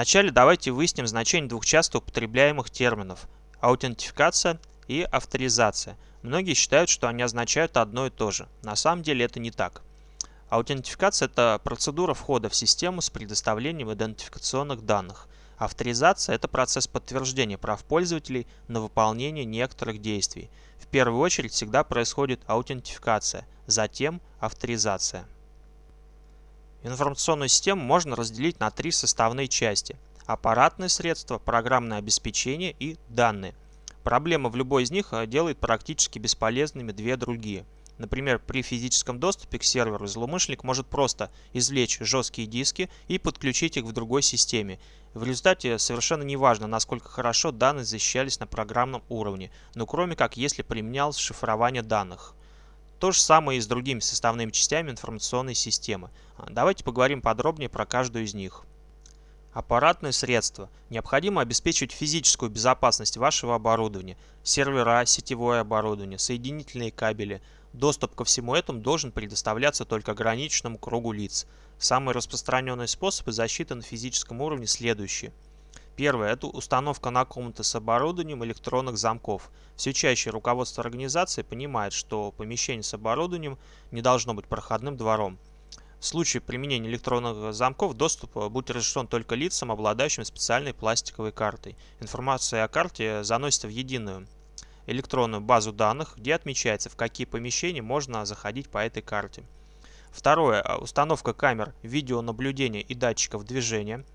Вначале давайте выясним значение двух часто употребляемых терминов – аутентификация и авторизация. Многие считают, что они означают одно и то же. На самом деле это не так. Аутентификация – это процедура входа в систему с предоставлением идентификационных данных. Авторизация – это процесс подтверждения прав пользователей на выполнение некоторых действий. В первую очередь всегда происходит аутентификация, затем авторизация. Информационную систему можно разделить на три составные части – аппаратные средства, программное обеспечение и данные. Проблема в любой из них э, делает практически бесполезными две другие. Например, при физическом доступе к серверу злоумышленник может просто извлечь жесткие диски и подключить их в другой системе. В результате совершенно не важно, насколько хорошо данные защищались на программном уровне, но кроме как если применялось шифрование данных. То же самое и с другими составными частями информационной системы. А, давайте поговорим подробнее про каждую из них. Аппаратные средства. Необходимо обеспечивать физическую безопасность вашего оборудования, сервера, сетевое оборудование, соединительные кабели. Доступ ко всему этому должен предоставляться только ограниченному кругу лиц. Самые распространенные способы защиты на физическом уровне следующие – Первое – это установка на комнаты с оборудованием электронных замков. Все чаще руководство организации понимает, что помещение с оборудованием не должно быть проходным двором. В случае применения электронных замков доступ будет разрешен только лицам, обладающим специальной пластиковой картой. Информация о карте заносится в единую электронную базу данных, где отмечается, в какие помещения можно заходить по этой карте. Второе. Установка камер видеонаблюдения и датчиков движения –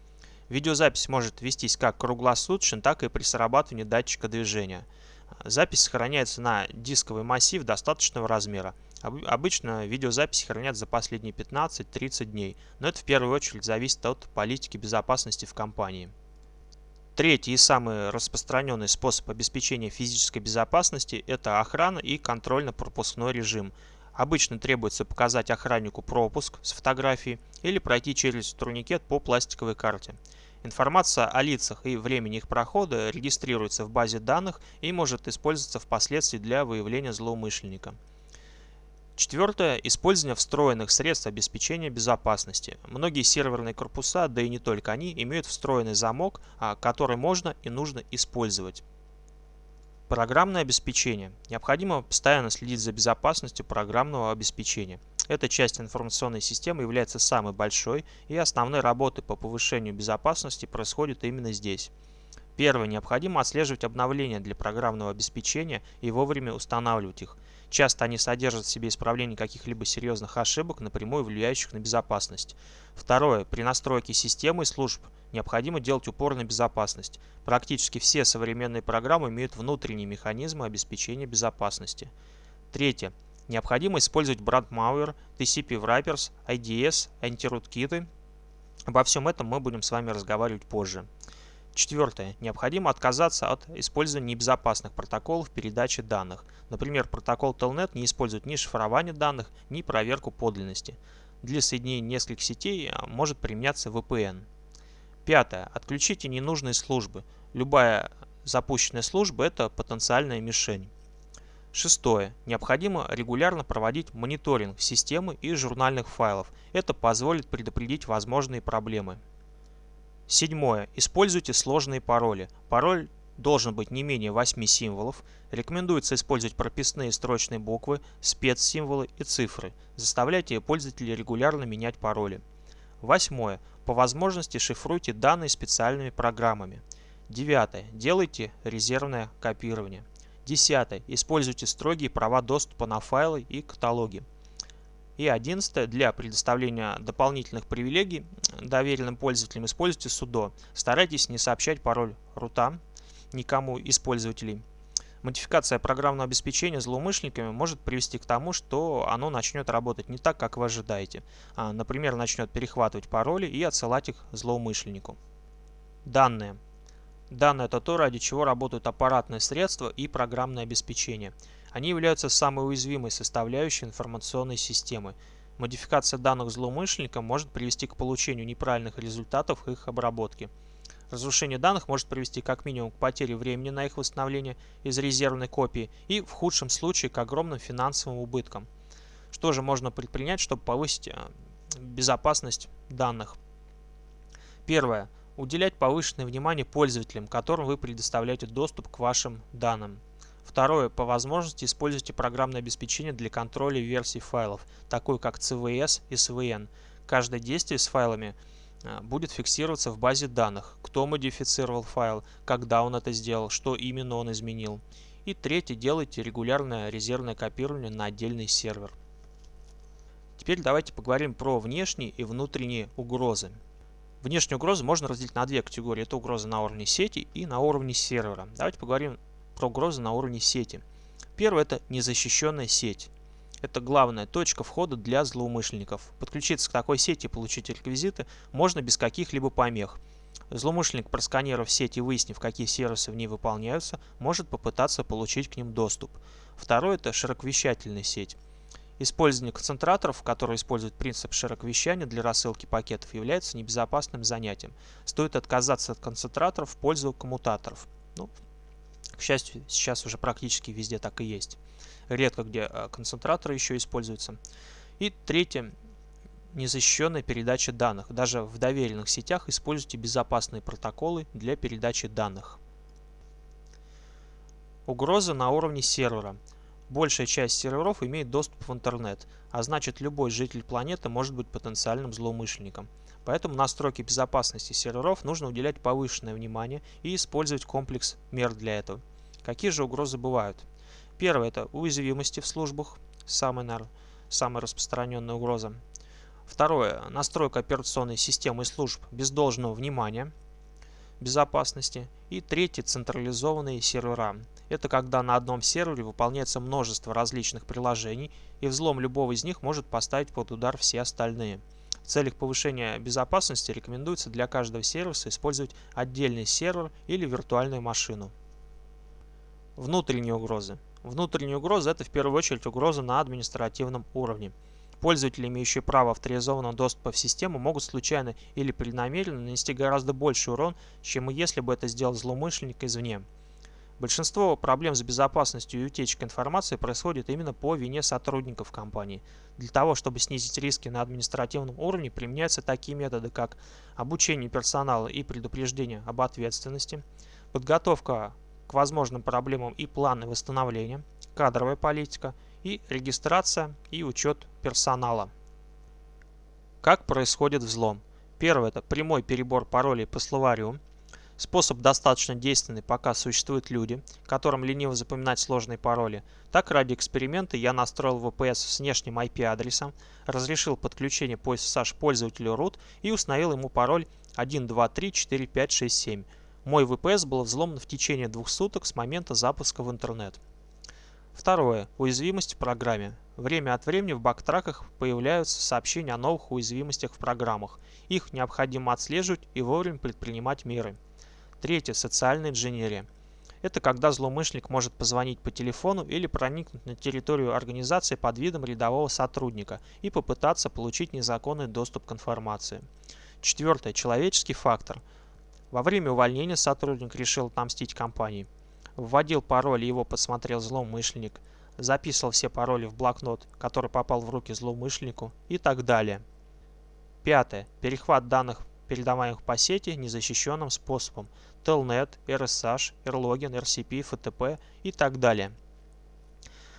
Видеозапись может вестись как круглосуточно, так и при срабатывании датчика движения. Запись сохраняется на дисковый массив достаточного размера. Обычно видеозаписи хранят за последние 15-30 дней, но это в первую очередь зависит от политики безопасности в компании. Третий и самый распространенный способ обеспечения физической безопасности – это охрана и контрольно-пропускной режим. Обычно требуется показать охраннику пропуск с фотографией или пройти через турникет по пластиковой карте. Информация о лицах и времени их прохода регистрируется в базе данных и может использоваться впоследствии для выявления злоумышленника. Четвертое. Использование встроенных средств обеспечения безопасности. Многие серверные корпуса, да и не только они, имеют встроенный замок, а, который можно и нужно использовать. Программное обеспечение. Необходимо постоянно следить за безопасностью программного обеспечения. Эта часть информационной системы является самой большой, и основные работы по повышению безопасности происходят именно здесь. Первое. Необходимо отслеживать обновления для программного обеспечения и вовремя устанавливать их. Часто они содержат в себе исправление каких-либо серьезных ошибок, напрямую влияющих на безопасность. Второе. При настройке системы и служб необходимо делать упор на безопасность. Практически все современные программы имеют внутренние механизмы обеспечения безопасности. Третье. Необходимо использовать brandmalware, TCP wrappers, IDS, антируткиты. Обо всем этом мы будем с вами разговаривать позже. Четвертое. Необходимо отказаться от использования небезопасных протоколов передачи данных. Например, протокол Telnet не использует ни шифрование данных, ни проверку подлинности. Для соединения нескольких сетей а, может применяться VPN. Пятое. Отключите ненужные службы. Любая запущенная служба – это потенциальная мишень. Шестое. Необходимо регулярно проводить мониторинг системы и журнальных файлов. Это позволит предупредить возможные проблемы. Седьмое. Используйте сложные пароли. Пароль должен быть не менее 8 символов. Рекомендуется использовать прописные строчные буквы, спецсимволы и цифры. Заставляйте пользователей регулярно менять пароли. Восьмое. По возможности шифруйте данные специальными программами. Девятое. Делайте резервное копирование. Десятое. Используйте строгие права доступа на файлы и каталоги. И одиннадцатое. Для предоставления дополнительных привилегий доверенным пользователям используйте судо. Старайтесь не сообщать пароль рута никому из пользователей. Модификация программного обеспечения злоумышленниками может привести к тому, что оно начнет работать не так, как вы ожидаете. А, например, начнет перехватывать пароли и отсылать их злоумышленнику. Данные. Данные – это то, ради чего работают аппаратные средства и программное обеспечение. Они являются самой уязвимой составляющей информационной системы. Модификация данных злоумышленника может привести к получению неправильных результатов их обработки. Разрушение данных может привести как минимум к потере времени на их восстановление из резервной копии и в худшем случае к огромным финансовым убыткам. Что же можно предпринять, чтобы повысить э, безопасность данных? Первое. Уделять повышенное внимание пользователям, которым вы предоставляете доступ к вашим данным. Второе. По возможности используйте программное обеспечение для контроля версий файлов, такое как CVS и SVN. Каждое действие с файлами а, будет фиксироваться в базе данных, кто модифицировал файл, когда он это сделал, что именно он изменил. И третье. Делайте регулярное резервное копирование на отдельный сервер. Теперь давайте поговорим про внешние и внутренние угрозы. Внешние угрозы можно разделить на две категории. Это угрозы на уровне сети и на уровне сервера. Давайте поговорим про угрозы на уровне сети. Первое – это незащищенная сеть. Это главная точка входа для злоумышленников. Подключиться к такой сети и получить реквизиты можно без каких-либо помех. Злоумышленник, просканировав сеть и выяснив, какие сервисы в ней выполняются, может попытаться получить к ним доступ. Второе – это широковещательная сеть. Использование концентраторов, которые используют принцип широковещания для рассылки пакетов, является небезопасным занятием. Стоит отказаться от концентраторов в пользу коммутаторов. Ну, к счастью, сейчас уже практически везде так и есть. Редко где а, концентраторы еще используются. И третье. Незащищенная передача данных. Даже в доверенных сетях используйте безопасные протоколы для передачи данных. Угроза на уровне сервера. Большая часть серверов имеет доступ в интернет, а значит любой житель планеты может быть потенциальным злоумышленником. Поэтому настройке безопасности серверов нужно уделять повышенное внимание и использовать комплекс мер для этого. Какие же угрозы бывают? Первое – это уязвимости в службах, самая, наверное, самая распространенная угроза. Второе – настройка операционной системы и служб без должного внимания безопасности. И третье – централизованные сервера. Это когда на одном сервере выполняется множество различных приложений, и взлом любого из них может поставить под удар все остальные. В целях повышения безопасности рекомендуется для каждого сервиса использовать отдельный сервер или виртуальную машину. Внутренние угрозы. Внутренние угрозы – это в первую очередь угрозы на административном уровне. Пользователи, имеющие право авторизованного доступа в систему, могут случайно или преднамеренно нанести гораздо больший урон, чем если бы это сделал злоумышленник извне. Большинство проблем с безопасностью и утечкой информации происходит именно по вине сотрудников компании. Для того, чтобы снизить риски на административном уровне, применяются такие методы, как обучение персонала и предупреждение об ответственности, подготовка к возможным проблемам и планы восстановления, кадровая политика и регистрация и учет персонала. Как происходит взлом? Первое – это прямой перебор паролей по словарю, Способ достаточно действенный, пока существуют люди, которым лениво запоминать сложные пароли. Так, ради эксперимента я настроил VPS с внешним IP-адресом, разрешил подключение по SSH пользователю root и установил ему пароль 1234567. Мой VPS был взломан в течение двух суток с момента запуска в интернет. Второе. Уязвимость в программе. Время от времени в бактраках появляются сообщения о новых уязвимостях в программах. Их необходимо отслеживать и вовремя предпринимать меры. Третье – социальная инженерия. Это когда злоумышленник может позвонить по телефону или проникнуть на территорию организации под видом рядового сотрудника и попытаться получить незаконный доступ к информации. Четвертое – человеческий фактор. Во время увольнения сотрудник решил отомстить компании. Вводил пароль и его посмотрел злоумышленник, записывал все пароли в блокнот, который попал в руки злоумышленнику и так далее. Пятое. Перехват данных передаваемых по сети незащищенным способом Telnet, RSH, Erlogin, RCP, FTP и так далее.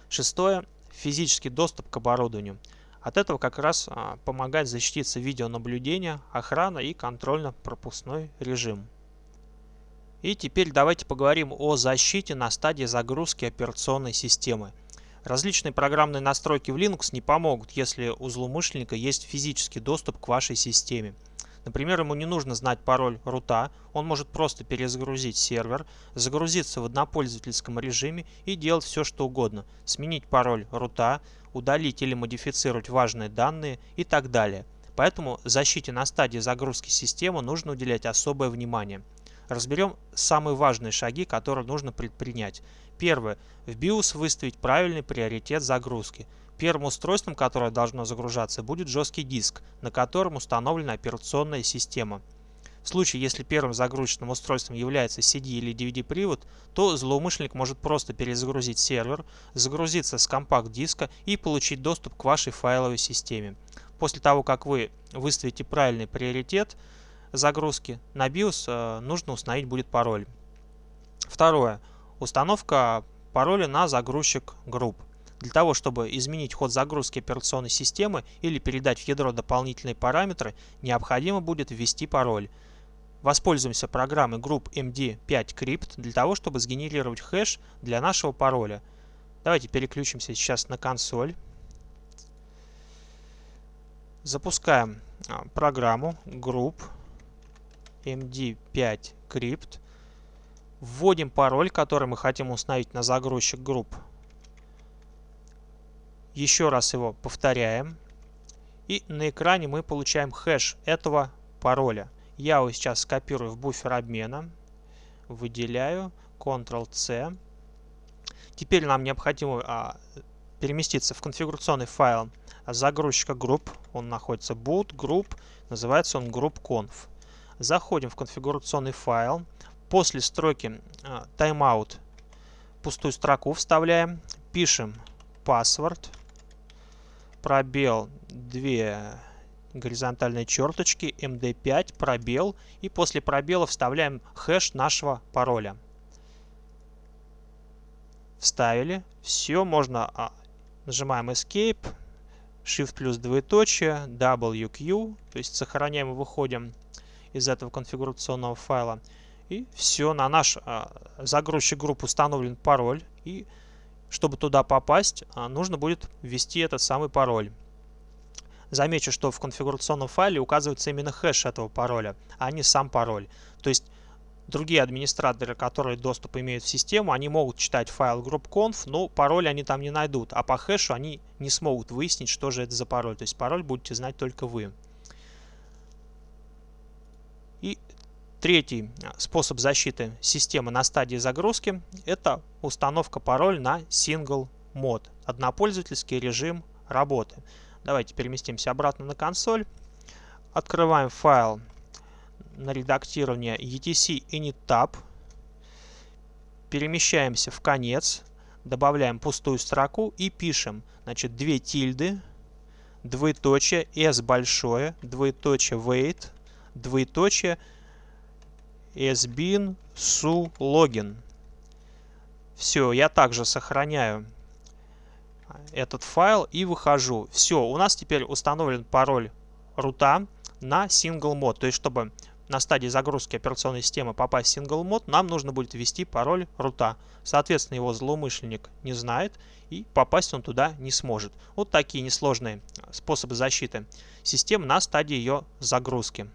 Шестое. Физический доступ к оборудованию. От этого как раз а, помогает защититься видеонаблюдение, охрана и контрольно-пропускной режим. И теперь давайте поговорим о защите на стадии загрузки операционной системы. Различные программные настройки в Linux не помогут, если у злоумышленника есть физический доступ к вашей системе. Например, ему не нужно знать пароль рута, он может просто перезагрузить сервер, загрузиться в однопользовательском режиме и делать все что угодно, сменить пароль рута, удалить или модифицировать важные данные и так далее. Поэтому защите на стадии загрузки системы нужно уделять особое внимание. Разберем самые важные шаги, которые нужно предпринять. Первое. В BIOS выставить правильный приоритет загрузки. Первым устройством, которое должно загружаться, будет жесткий диск, на котором установлена операционная система. В случае, если первым загрузочным устройством является CD или DVD-привод, то злоумышленник может просто перезагрузить сервер, загрузиться с компакт-диска и получить доступ к вашей файловой системе. После того, как вы выставите правильный приоритет, загрузки на BIOS нужно установить будет пароль. Второе. Установка пароля на загрузчик групп. Для того, чтобы изменить ход загрузки операционной системы или передать в ядро дополнительные параметры, необходимо будет ввести пароль. Воспользуемся программой Group MD5 Crypt для того, чтобы сгенерировать хэш для нашего пароля. Давайте переключимся сейчас на консоль. Запускаем а, программу Group MD5 Crypt. Вводим пароль, который мы хотим установить на загрузчик групп. Еще раз его повторяем. И на экране мы получаем хэш этого пароля. Я его сейчас скопирую в буфер обмена. Выделяю. Ctrl-C. Теперь нам необходимо а, переместиться в конфигурационный файл загрузчика групп. Он находится boot group. Называется он group.conf. Заходим в конфигурационный файл. После строки а, timeout пустую строку вставляем. Пишем password пробел 2 горизонтальные черточки, md5, пробел, и после пробела вставляем хэш нашего пароля. Вставили. Все, можно а, нажимаем Escape, Shift плюс двоеточие, WQ, то есть сохраняем и выходим из этого конфигурационного файла. И все, на наш а, загрузчик групп установлен пароль, и чтобы туда попасть, а, нужно будет ввести этот самый пароль. Замечу, что в конфигурационном файле указывается именно хэш этого пароля, а не сам пароль. То есть другие администраторы, которые доступ имеют в систему, они могут читать файл group.conf, но пароль они там не найдут, а по хэшу они не смогут выяснить, что же это за пароль. То есть пароль будете знать только вы. И Третий а, способ защиты системы на стадии загрузки – это установка пароль на Single Mode, однопользовательский режим работы. Давайте переместимся обратно на консоль. Открываем файл на редактирование etc init Перемещаемся в конец, добавляем пустую строку и пишем значит, две тильды, двоеточие, s большое, двоеточие wait, двоеточие – sbin su login. Все, я также сохраняю этот файл и выхожу. Все, у нас теперь установлен пароль рута на single mode. То есть, чтобы на стадии загрузки операционной системы попасть в single mode, нам нужно будет ввести пароль рута. Соответственно, его злоумышленник не знает и попасть он туда не сможет. Вот такие несложные способы защиты системы на стадии ее загрузки.